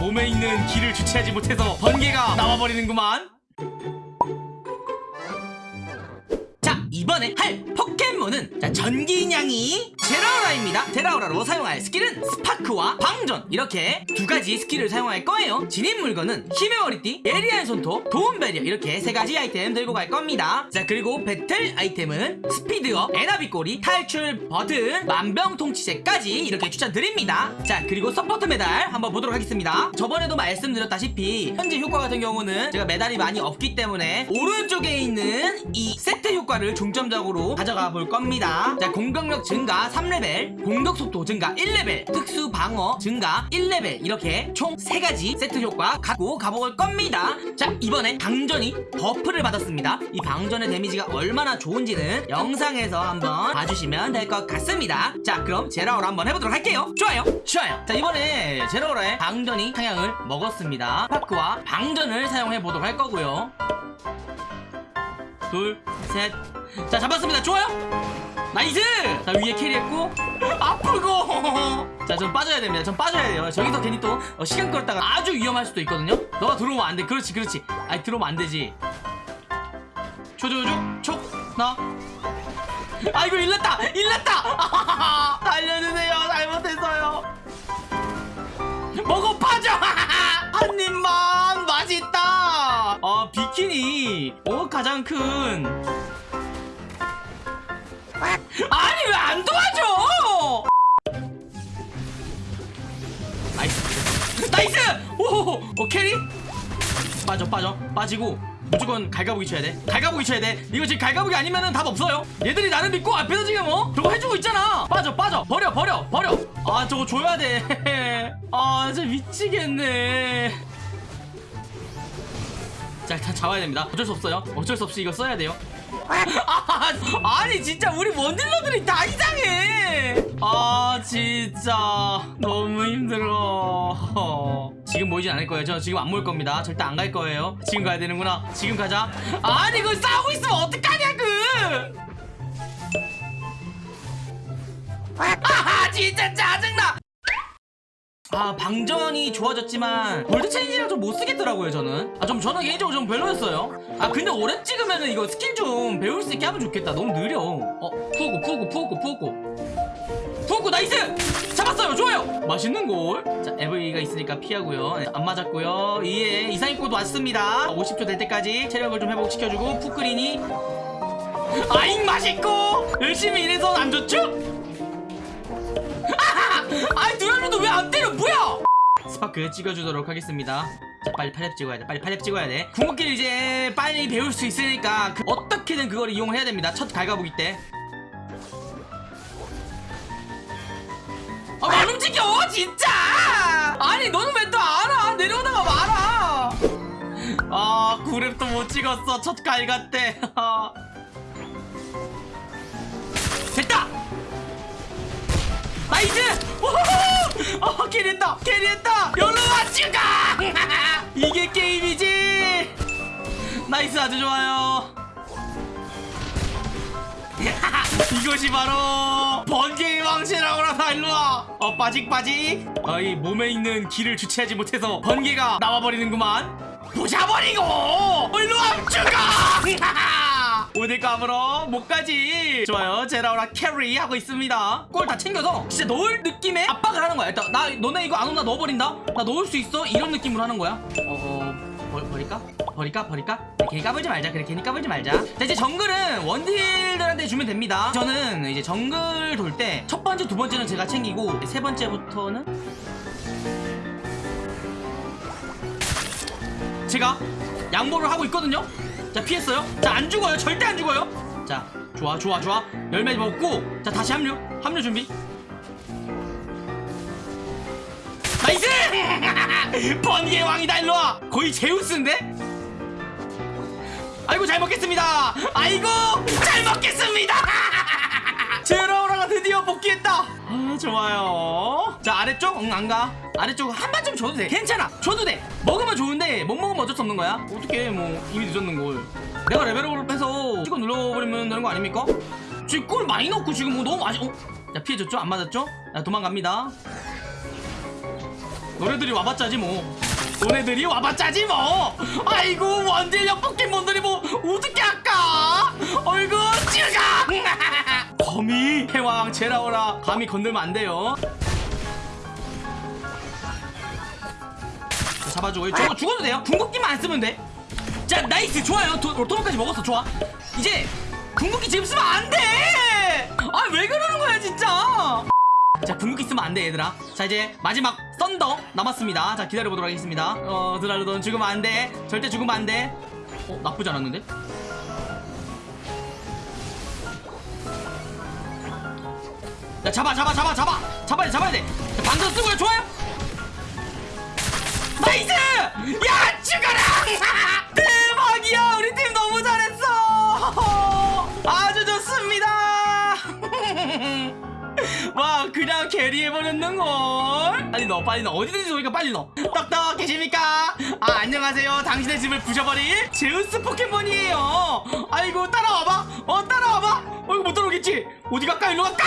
몸에 있는 기를 주체하지 못해서 번개가 나와버리는구만. 자 이번에 할 포켓몬은 자 전기냥이 제라오라입니다. 제라오라로 사용할 스킬은 스파크와 방전. 이렇게 두 가지 스킬을 사용할 거예요. 지닌 물건은 힘의 머리띠 예리한 손톱 도움 배리어. 이렇게 세 가지 아이템 들고 갈 겁니다. 자 그리고 배틀 아이템은 스피드업 에나비 꼬리 탈출 버튼 만병통치제까지 이렇게 추천드립니다. 자 그리고 서포트 메달 한번 보도록 하겠습니다. 저번에도 말씀드렸다시피 현재 효과 같은 경우는 제가 메달이 많이 없기 때문에 오른쪽에 있는 이 세트 효과를 중점적으로 가져가 볼 겁니다. 자 공격력 증가 3레벨 공격 속도 증가 1레벨 특수 방어 증가 1레벨 이렇게 총 3가지 세트 효과 갖고 가볼 겁니다. 자 이번에 방전이 buff를 받았습니다. 이 방전의 데미지가 얼마나 좋은지는 영상에서 한번 봐주시면 될 것 같습니다. 자 그럼 제라오라 한번 해보도록 할게요. 좋아요 좋아요. 자 이번에 제라오라의 방전이 상향을 먹었습니다. 스파크와 방전을 사용해 보도록 할 거고요. 둘, 셋. 자, 잡았습니다. 좋아요. 나이스! 자, 위에 캐리했고, 아프고! 자, 전 빠져야 됩니다. 전 빠져야 돼요. 저기서 괜히 또 어, 시간 끌었다가 아주 위험할 수도 있거든요. 너가 들어오면 안 돼. 그렇지, 그렇지. 아니, 들어오면 안 되지. 초조조, 촉, 나. 아이고, 일났다! 일났다! 달려주세요. 잘못했어요. 먹어 파져! 한 입만 맛있다! 아 비키니 어 가장 큰 아니 왜 안 도와줘! nice. nice! 오, 오 carry? 빠져 빠져. 빠지고. 무조건 갈가부기 쳐야 돼. 갈가부기 쳐야 돼. 이거 지금 갈가부기 아니면은 답 없어요. 얘들이 나를 믿고 앞에서 지금 어? 저거 해주고 있잖아. 빠져 빠져. 버려 버려 버려. 아 저거 줘야 돼아 진짜 미치겠네 자 일단 잡아야 됩니다. 어쩔 수 없어요. 어쩔 수 없이 이거 써야 돼요. 아, 아니 진짜 우리 원딜러들이 다 이상해. 아 진짜. 너무 힘들어. 지금 모이진 않을 거예요. 저 지금 안 모일 겁니다. 절대 안 갈 거예요. 지금 가야 되는구나. 지금 가자. 아니 그거 싸우고 있으면 어떡하냐고 아 진짜 짜증나 아 방전이 좋아졌지만 골드 체인지랑 좀 못쓰겠더라고요 저는. 아 좀 저는 개인적으로 좀 별로였어요. 아 근데 오래 찍으면은 이거 스킬 좀 배울 수 있게 하면 좋겠다. 너무 느려. 어 푸고 푸고 푸고 푸고. 푸고 나이스! 잡았어요! 좋아요! 맛있는걸? 자 에브이가 있으니까 피하고요. 네, 안 맞았고요. 이에 이상입고도 왔습니다. 50초 될 때까지 체력을 좀 회복시켜주고 푸크린이. 아잉 맛있고! 열심히 일해서 안 좋죠? 왜 안 때려 뭐야 스파크 찍어주도록 하겠습니다 자 빨리 팔렙 찍어야 돼 빨리 팔렙 찍어야 돼 궁극기를 이제 빨리 배울 수 있으니까 그 어떻게든 그걸 이용을 해야 됩니다 첫 갈가보기 때 아, 안 움직여, 진짜! 아니, 너는 왜 또 알아? 내려오다가 말아! 아, 구랩도 못 찍었어, 첫 갈가 때. 됐다! nice! 오호호! 어, carry했다! carry했다! 일로와 죽어! 이게 게임이지! nice, 아주 좋아요. 이것이 바로 번개의 왕체라고나 다 일로와 어 빠직 빠직 어이 몸에 있는 기를 주체하지 못해서 번개가 나와버리는구만 부셔버리고 일로와 죽어 오늘 감으로 목까지. 좋아요. 제라오라 carry 하고 있습니다. 골 다 챙겨서 진짜 넣을 느낌의 압박을 하는 거야. 일단 나 너네 이거 안 오나 넣어버린다? 나 넣을 수 있어? 이런 느낌으로 하는 거야. 어어 버, 버릴까? 버릴까? 버릴까? 네, 괜히 까불지 말자. 그래. 괜히 까불지 말자. 자 이제 정글은 원딜들한테 주면 됩니다. 저는 이제 정글 돌 때 첫 번째 두 번째는 제가 챙기고 세 번째부터는 제가 양보를 하고 있거든요 자 피했어요? 자 안 죽어요. 절대 안 죽어요. 자 좋아 좋아 좋아. 열매 먹고. 자 다시 합류. 합류 준비. nice! 번개의 왕이다 일로와. 거의 제우스인데? 아이고 잘 먹겠습니다. 아이고 잘 먹겠습니다. 제라 오라가 드디어 복귀했다. 아 좋아요. 자 아래쪽? 응 안가. 아래쪽 한번좀 줘도 돼. 괜찮아. 줘도 돼. 먹으면 좋은데 못 먹으면 어쩔 수 없는 거야. 어떻게 뭐. 이미 늦었는걸. 내가 level up을 해서 찍어 눌러버리면 되는 거 아닙니까? 지금 골 많이 넣고 지금 뭐 너무 아쉬 어? 자 피해줬죠? 안 맞았죠? 자 도망갑니다. 너네들이 와봤자지 뭐. 너네들이 와봤자지 뭐. 아이고 원딜력 포켓몬들이 뭐 어떻게 할까? 어이구 찌르가 거미 해왕 제라오라 감히 건들면 안 돼요. 자, 잡아주고 저거 죽어도 돼요? 궁극기만 안 쓰면 돼자 나이스 좋아요. 도, 도로까지 먹었어 좋아. 이제 궁극기 지금 쓰면 안돼아 왜 그러는 거야 진짜? 자 궁극기 쓰면 안 돼 얘들아. 자 이제 마지막 썬더 남았습니다. 자 기다려보도록 하겠습니다. 어 드랄로 넌 죽으면 안돼. 절대 죽으면 안돼. 어 나쁘지 않았는데 야 잡아 잡아 잡아 잡아. 잡아야 돼 잡아야 돼. 자, 방금 쓰고요 좋아요? nice! 야 죽어라! 대박이야! 우리 팀 너무 잘했어! 아주 좋습니다! 와 그냥 캐리해버렸는걸. 빨리 넣어 빨리 넣어. 어디든지 좋으니까 빨리 넣어. 떡떡 계십니까? 아 안녕하세요. 당신의 집을 부셔버릴 제우스 포켓몬이에요. 아이고 따라와봐. 어 따라와봐 어 이거 못 따라오겠지? 어디 갈까? 일로 갈까?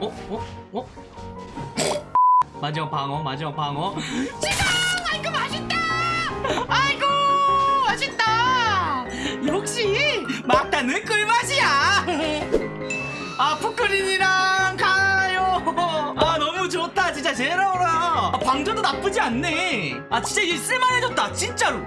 어? 어? 어? 마지막 방어 마지막 방어. 지금! 아이고 맛있다! 아이고 맛있다! 역시 막다는 꿀맛이야! 아 푸크린이랑 가요! 아 너무 좋다. 진짜 제라오라. 아, 방전도 나쁘지 않네. 아 진짜 이게 쓸만해졌다 진짜로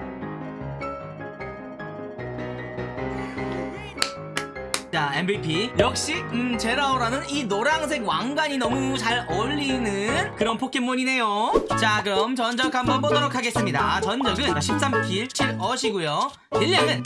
자 MVP 역시 음 제라오라는 이 노란색 왕관이 너무 잘 어울리는 그런 포켓몬이네요. 자 그럼 전적 한번 보도록 하겠습니다. 전적은 13kill 7어시고요. 딜량은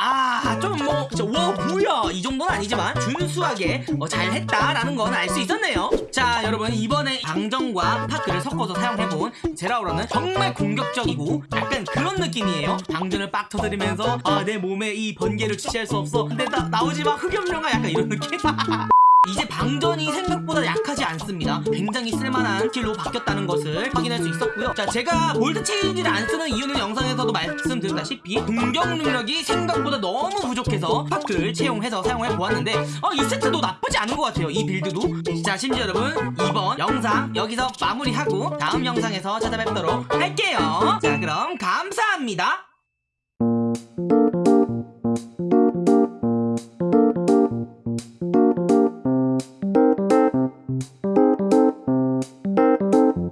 아좀뭐 와 뭐야 이 정도는 아니지만 준수하게 어, 잘했다라는 건 알 수 있었네요. 자 여러분 이번에 방전과 스파크를 섞어서 사용해본 제라오라는 정말 공격적이고 약간 그런 느낌이에요. 방전을 빡 터뜨리면서 아 내 몸에 이 번개를 주체할 수 없어. 근데 나, 나오지 마. 흑염룡아. 약간 이런 느낌 이제 방전이 생각보다 약하지 않습니다. 굉장히 쓸만한 skill로 바뀌었다는 것을 확인할 수 있었고요. 자, 제가 volt change를 안 쓰는 이유는 영상에서도 말씀드렸다시피 공격 능력이 생각보다 너무 부족해서 스파크를 채용해서 사용해 보았는데 어, 이 세트도 나쁘지 않은 것 같아요. 이 build도. 자, 심지어 여러분 이번 영상 여기서 마무리하고 다음 영상에서 찾아뵙도록 할게요. 자, 그럼 감사합니다.